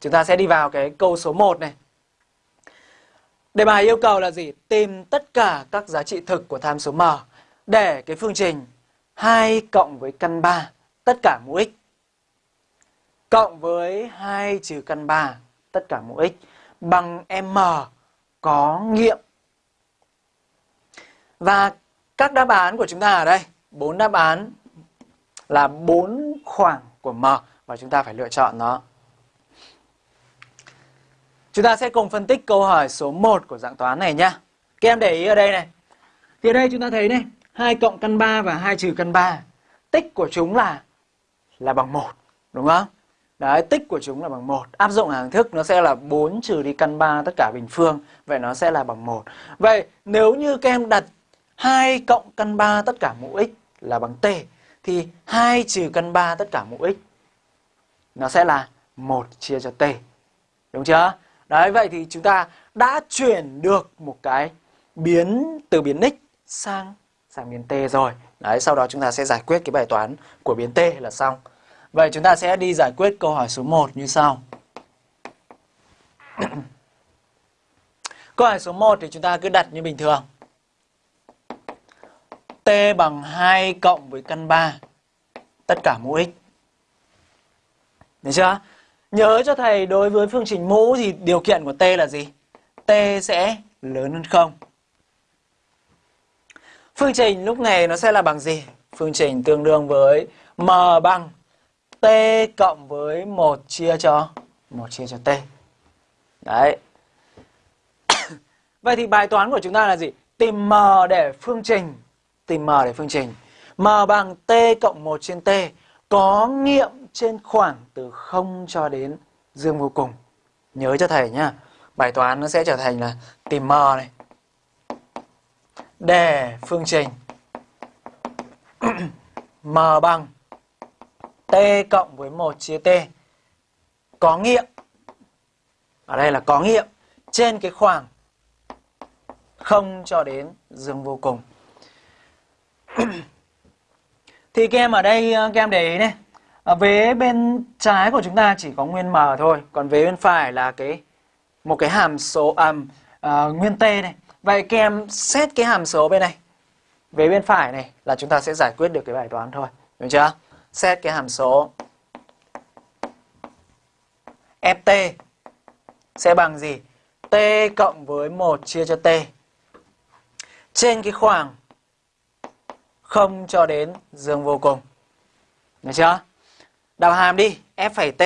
chúng ta sẽ đi vào cái câu số 1 này. Đề bài yêu cầu là gì? Tìm tất cả các giá trị thực của tham số m để cái phương trình 2 cộng với căn 3 tất cả mũ x cộng với 2 trừ căn 3 tất cả mũ x bằng m có nghiệm. Và các đáp án của chúng ta ở đây, bốn đáp án là bốn khoảng của m và chúng ta phải lựa chọn nó. Chúng ta sẽ cùng phân tích câu hỏi số 1 của dạng toán này nhá. Các em để ý ở đây này. Thì ở đây chúng ta thấy này, 2 cộng căn 3 và 2 trừ căn 3. Tích của chúng là là bằng 1, đúng không? Đấy, tích của chúng là bằng 1. Áp dụng hàng thức nó sẽ là 4 trừ đi căn 3 tất cả bình phương. Vậy nó sẽ là bằng 1. Vậy nếu như các em đặt 2 cộng căn 3 tất cả mũ x là bằng t thì 2 trừ căn 3 tất cả mũ x nó sẽ là 1 chia cho t. Đúng chưa? Đấy, vậy thì chúng ta đã chuyển được một cái biến từ biến x sang sang biến t rồi. Đấy, sau đó chúng ta sẽ giải quyết cái bài toán của biến t là xong. Vậy chúng ta sẽ đi giải quyết câu hỏi số 1 như sau. câu hỏi số 1 thì chúng ta cứ đặt như bình thường. T bằng 2 cộng với căn 3 tất cả mũ x. Được chưa? Nhớ cho thầy, đối với phương trình mũ thì điều kiện của T là gì? T sẽ lớn hơn 0. Phương trình lúc này nó sẽ là bằng gì? Phương trình tương đương với m bằng t cộng với 1 chia cho 1 chia cho t. Đấy. Vậy thì bài toán của chúng ta là gì? Tìm m để phương trình. Tìm m để phương trình. m bằng t cộng 1 trên t có nghiệm trên khoảng từ 0 cho đến dương vô cùng. Nhớ cho thầy nhá. Bài toán nó sẽ trở thành là tìm m này. Để phương trình m bằng t cộng với 1 chia t có nghiệm ở đây là có nghiệm trên cái khoảng không cho đến dương vô cùng thì các em ở đây, các em để ý này ở vế bên trái của chúng ta chỉ có nguyên m thôi còn vế bên phải là cái một cái hàm số um, à, uh, nguyên t này vậy các em xét cái hàm số bên này vế bên phải này là chúng ta sẽ giải quyết được cái bài toán thôi đúng chưa xét cái hàm số ft sẽ bằng gì? t cộng với 1 chia cho t trên cái khoảng 0 cho đến dương vô cùng. Được chưa? Đào hàm đi, f phẩy t.